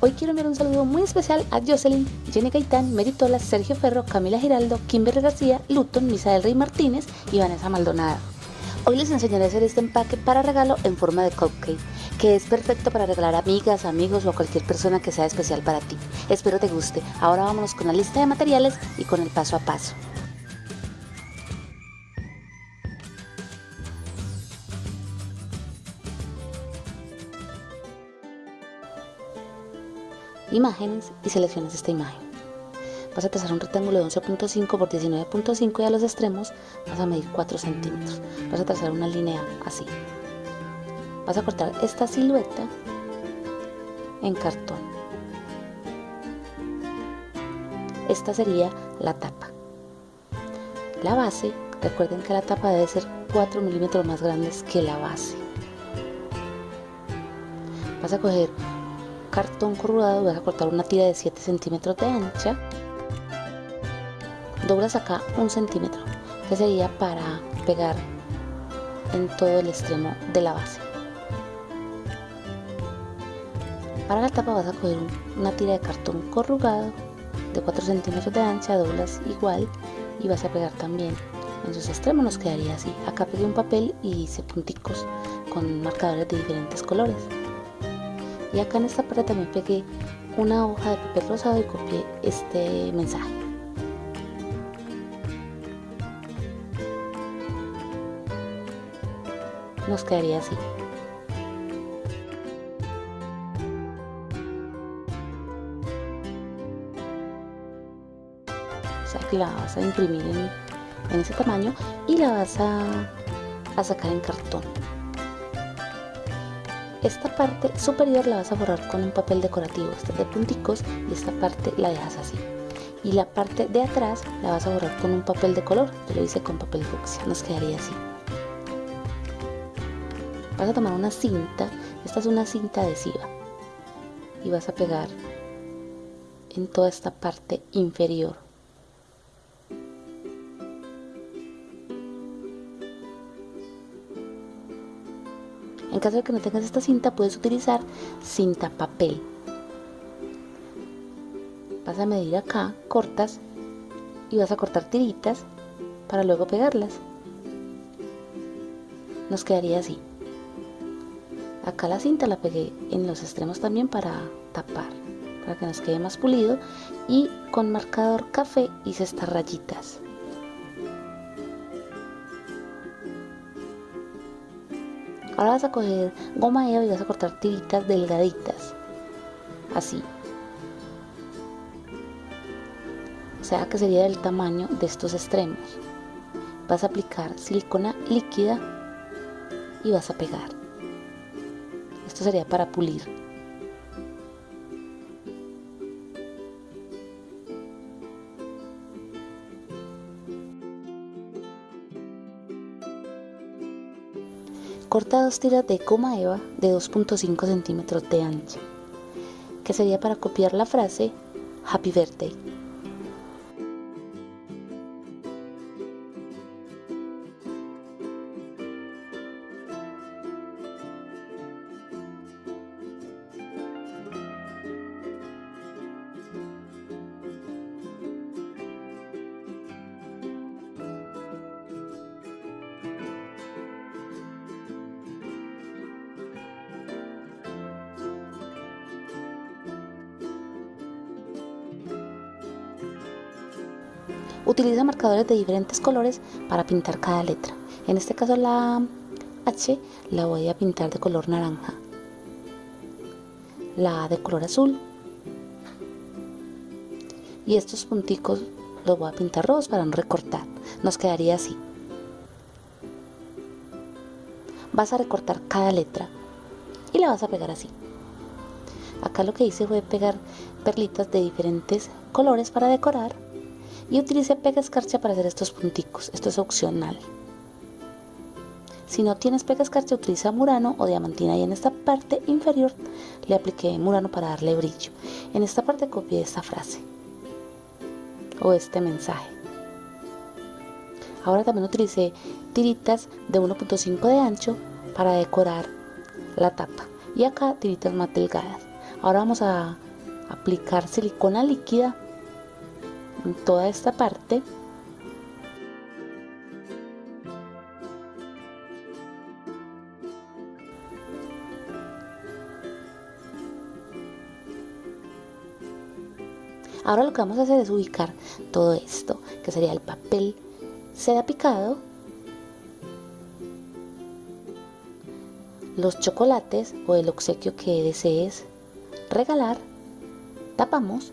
Hoy quiero enviar un saludo muy especial a Jocelyn, Jenny Gaitán, Meritola, Sergio Ferro, Camila Giraldo, Kimberly García, Luton, Misael Rey Martínez y Vanessa Maldonado. Hoy les enseñaré a hacer este empaque para regalo en forma de cupcake, que es perfecto para regalar a amigas, amigos o a cualquier persona que sea especial para ti. Espero te guste. Ahora vámonos con la lista de materiales y con el paso a paso. Imágenes y seleccionas esta imagen. Vas a trazar un rectángulo de 11.5 por 19.5 y a los extremos vas a medir 4 centímetros. Vas a trazar una línea así. Vas a cortar esta silueta en cartón. Esta sería la tapa. La base, recuerden que la tapa debe ser 4 milímetros más grande que la base. Vas a coger cartón corrugado vas a cortar una tira de 7 centímetros de ancha. Doblas acá un centímetro que sería para pegar en todo el extremo de la base. Para la tapa vas a coger una tira de cartón corrugado de 4 centímetros de ancha doblas igual y vas a pegar también en sus extremos. Nos quedaría así. Acá pegué un papel y hice punticos con marcadores de diferentes colores y acá en esta parte también pegué una hoja de papel rosado y copié este mensaje. Nos quedaría así. O sea que la vas a imprimir en, ese tamaño y la vas a, sacar en cartón esta parte superior la vas a borrar con un papel decorativo, este de punticos, y esta parte la dejas así. Y la parte de atrás la vas a borrar con un papel de color, yo lo hice con papel fucsia, nos quedaría así. Vas a tomar una cinta, esta es una cinta adhesiva, y vas a pegar en toda esta parte inferior En caso de que no tengas esta cinta, puedes utilizar cinta papel. Vas a medir acá, cortas y vas a cortar tiritas para luego pegarlas. Nos quedaría así. Acá la cinta la pegué en los extremos también para tapar, para que nos quede más pulido y con marcador café hice estas rayitas. Ahora vas a coger goma eva y vas a cortar tiritas delgaditas. Así. O sea que sería del tamaño de estos extremos. Vas a aplicar silicona líquida y vas a pegar. Esto sería para pulir. Corta dos tiras de goma eva de 2.5 centímetros de ancho, que sería para copiar la frase Happy Birthday. Utiliza marcadores de diferentes colores para pintar cada letra. En este caso la H la voy a pintar de color naranja. La A de color azul. Y estos punticos los voy a pintar rojos para no recortar. Nos quedaría así. Vas a recortar cada letra y la vas a pegar así. Acá lo que hice fue pegar perlitas de diferentes colores para decorar y utilicé pega escarcha para hacer estos punticos, esto es opcional. Si no tienes pega escarcha utiliza murano o diamantina y en esta parte inferior le apliqué murano para darle brillo. En esta parte copié esta frase o este mensaje. Ahora también utilicé tiritas de 1.5 de ancho para decorar la tapa y acá tiritas más delgadas. Ahora vamos a aplicar silicona líquida toda esta parte. Ahora lo que vamos a hacer es ubicar todo esto, que sería el papel seda picado, los chocolates o el obsequio que desees regalar, tapamos,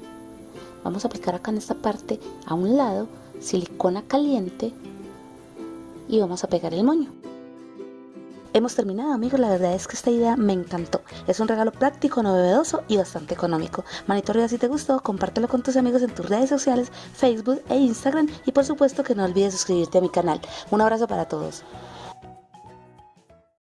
vamos a aplicar acá en esta parte a un lado silicona caliente y vamos a pegar el moño. Hemos terminado amigos, la verdad es que esta idea me encantó. Es un regalo práctico, novedoso y bastante económico. Manito arriba si te gustó, compártelo con tus amigos en tus redes sociales, Facebook e Instagram y por supuesto que no olvides suscribirte a mi canal. Un abrazo para todos.